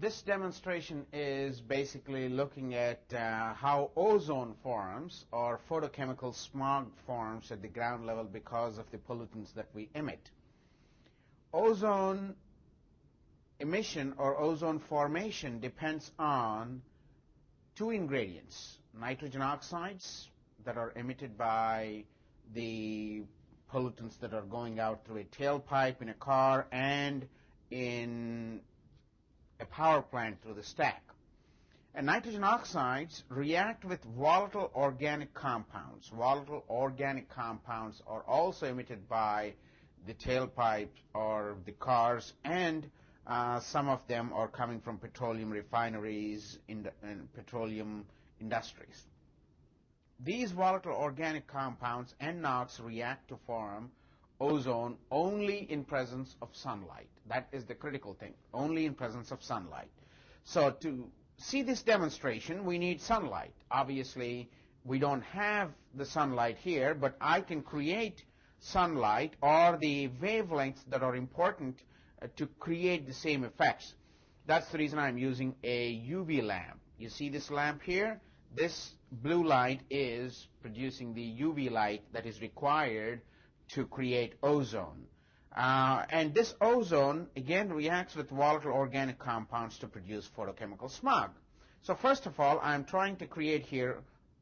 this demonstration is basically looking at uh, how ozone forms or photochemical smog forms at the ground level because of the pollutants that we emit. Ozone emission or ozone formation depends on two ingredients, nitrogen oxides that are emitted by the pollutants that are going out through a tailpipe in a car and in a power plant through the stack. And nitrogen oxides react with volatile organic compounds. Volatile organic compounds are also emitted by the tailpipe or the cars, and uh, some of them are coming from petroleum refineries in and petroleum industries. These volatile organic compounds and NOx react to form ozone only in presence of sunlight. That is the critical thing, only in presence of sunlight. So to see this demonstration, we need sunlight. Obviously, we don't have the sunlight here, but I can create sunlight or the wavelengths that are important uh, to create the same effects. That's the reason I'm using a UV lamp. You see this lamp here? This blue light is producing the UV light that is required to create ozone. Uh, and this ozone, again, reacts with volatile organic compounds to produce photochemical smog. So first of all, I'm trying to create here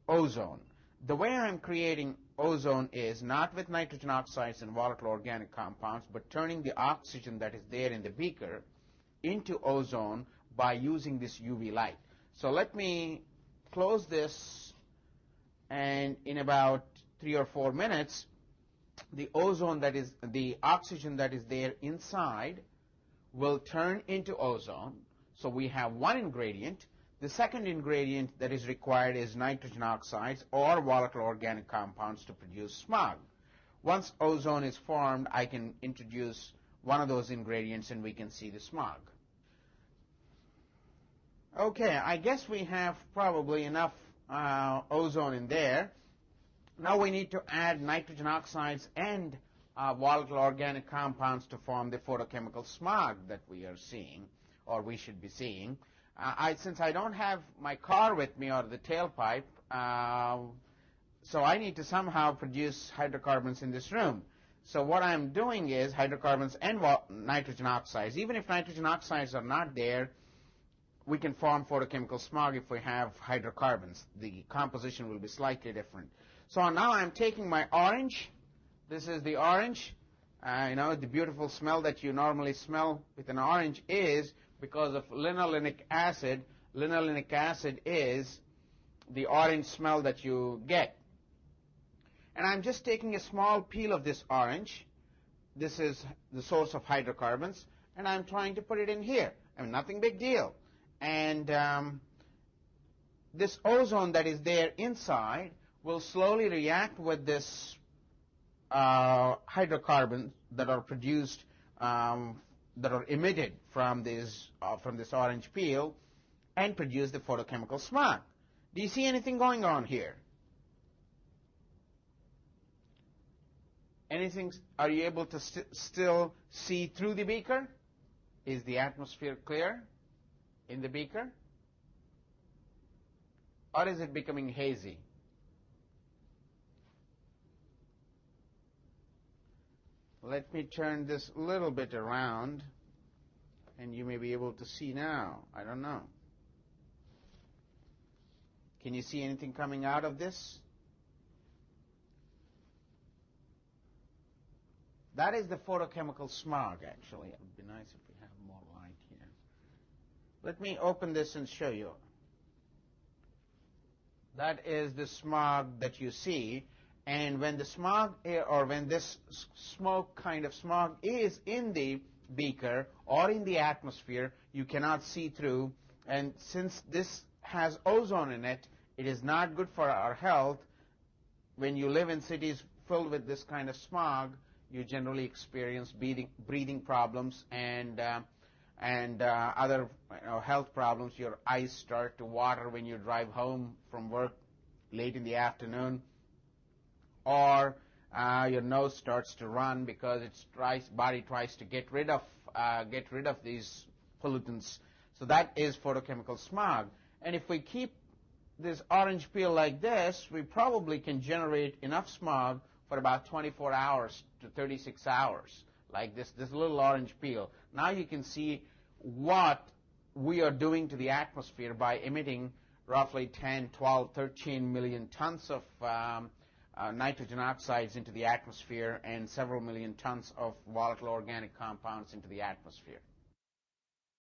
ozone. The way I'm creating ozone is not with nitrogen oxides and volatile organic compounds, but turning the oxygen that is there in the beaker into ozone by using this UV light. So let me close this, and in about three or four minutes, the ozone that is, the oxygen that is there inside will turn into ozone. So we have one ingredient. The second ingredient that is required is nitrogen oxides or volatile organic compounds to produce smog. Once ozone is formed, I can introduce one of those ingredients and we can see the smog. Okay, I guess we have probably enough uh, ozone in there. Now we need to add nitrogen oxides and uh, volatile organic compounds to form the photochemical smog that we are seeing, or we should be seeing. Uh, I, since I don't have my car with me or the tailpipe, uh, so I need to somehow produce hydrocarbons in this room. So what I'm doing is hydrocarbons and nitrogen oxides. Even if nitrogen oxides are not there, we can form photochemical smog if we have hydrocarbons. The composition will be slightly different. So now I'm taking my orange. This is the orange. Uh, you know, the beautiful smell that you normally smell with an orange is because of linolenic acid. Linolenic acid is the orange smell that you get. And I'm just taking a small peel of this orange. This is the source of hydrocarbons. And I'm trying to put it in here. I mean, nothing big deal. And um, this ozone that is there inside will slowly react with this uh, hydrocarbons that are produced, um, that are emitted from this, uh, from this orange peel and produce the photochemical smog. Do you see anything going on here? Anything, are you able to st still see through the beaker? Is the atmosphere clear in the beaker? Or is it becoming hazy? Let me turn this a little bit around and you may be able to see now. I don't know. Can you see anything coming out of this? That is the photochemical smog, actually. It would be nice if we have more light here. Let me open this and show you. That is the smog that you see. And when the smog or when this smoke kind of smog is in the beaker or in the atmosphere, you cannot see through. And since this has ozone in it, it is not good for our health. When you live in cities filled with this kind of smog, you generally experience breathing, breathing problems and uh, and uh, other you know, health problems. Your eyes start to water when you drive home from work late in the afternoon or uh, your nose starts to run because its tries, body tries to get rid of uh, get rid of these pollutants. So that is photochemical smog. And if we keep this orange peel like this, we probably can generate enough smog for about 24 hours to 36 hours, like this, this little orange peel. Now you can see what we are doing to the atmosphere by emitting roughly 10, 12, 13 million tons of um, uh, nitrogen oxides into the atmosphere and several million tons of volatile organic compounds into the atmosphere.